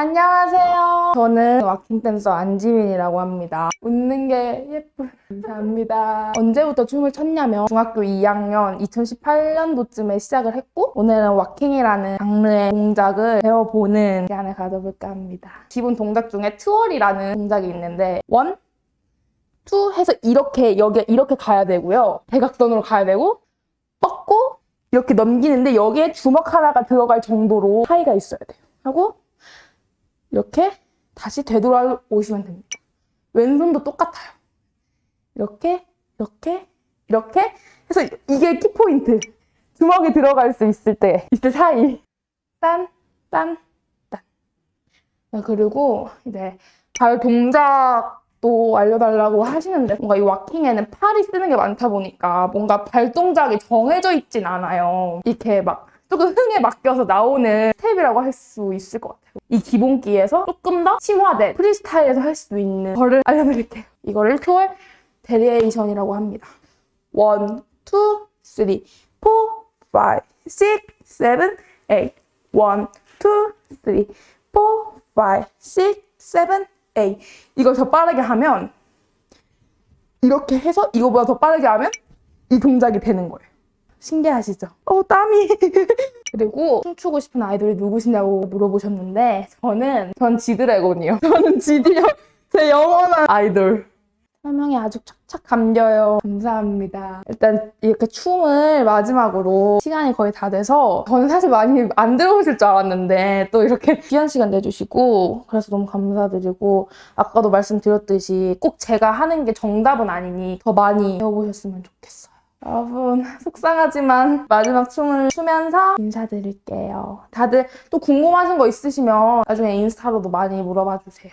안녕하세요. 저는 waacking 댄서 안지민이라고 합니다. 웃는 게 예쁜 감사합니다. 언제부터 춤을 췄냐면 중학교 2학년 2018년도쯤에 시작을 했고 오늘은 waacking이라는 장르의 동작을 배워보는 시간을 가져볼까 합니다. 기본 동작 중에 twirl이라는 동작이 있는데 one, two 해서 이렇게 여기 이렇게 가야 되고요. 대각선으로 가야 되고 뻗고 이렇게 넘기는데 여기에 주먹 하나가 들어갈 정도로 차이가 있어야 돼요. 하고 이렇게 다시 되돌아오시면 됩니다. 왼손도 똑같아요. 이렇게, 이렇게, 이렇게 해서 이게 키포인트. 주먹이 들어갈 수 있을 때, 있을 사이. 딴, 딴, 딴. 네, 그리고 이제 발 동작도 알려달라고 하시는데 뭔가 이 waacking에는 팔이 쓰는 게 많다 보니까 뭔가 발 동작이 정해져 있진 않아요. 이렇게 막 조금 흥에 맡겨서 나오는 스텝이라고 할 수 있을 것 같아요. 이 기본기에서 조금 더 심화된 프리스타일에서 할 수 있는 거를 알려드릴게요. 이거를 twirl variation이라고 합니다. 1, 2, 3, 4, 5, 6, 7, 8 1, 2, 3, 4, 5, 6, 7, 8 이걸 더 빠르게 하면 이렇게 해서 이거보다 더 빠르게 하면 이 동작이 되는 거예요. 신기하시죠? 어, 땀이. 그리고 춤추고 싶은 아이돌이 누구시냐고 물어보셨는데 저는 전 지드래곤이요. 저는 지디요. 제 영원한 아이돌. 설명이 아주 착착 감겨요. 감사합니다. 일단 이렇게 춤을 마지막으로 시간이 거의 다 돼서 저는 사실 많이 안 들어오실 줄 알았는데 또 이렇게 귀한 시간 내주시고 그래서 너무 감사드리고 아까도 말씀드렸듯이 꼭 제가 하는 게 정답은 아니니 더 많이 배워보셨으면 좋겠어요. 여러분 속상하지만 마지막 춤을 추면서 인사드릴게요. 다들 또 궁금하신 거 있으시면 나중에 인스타로도 많이 물어봐 주세요.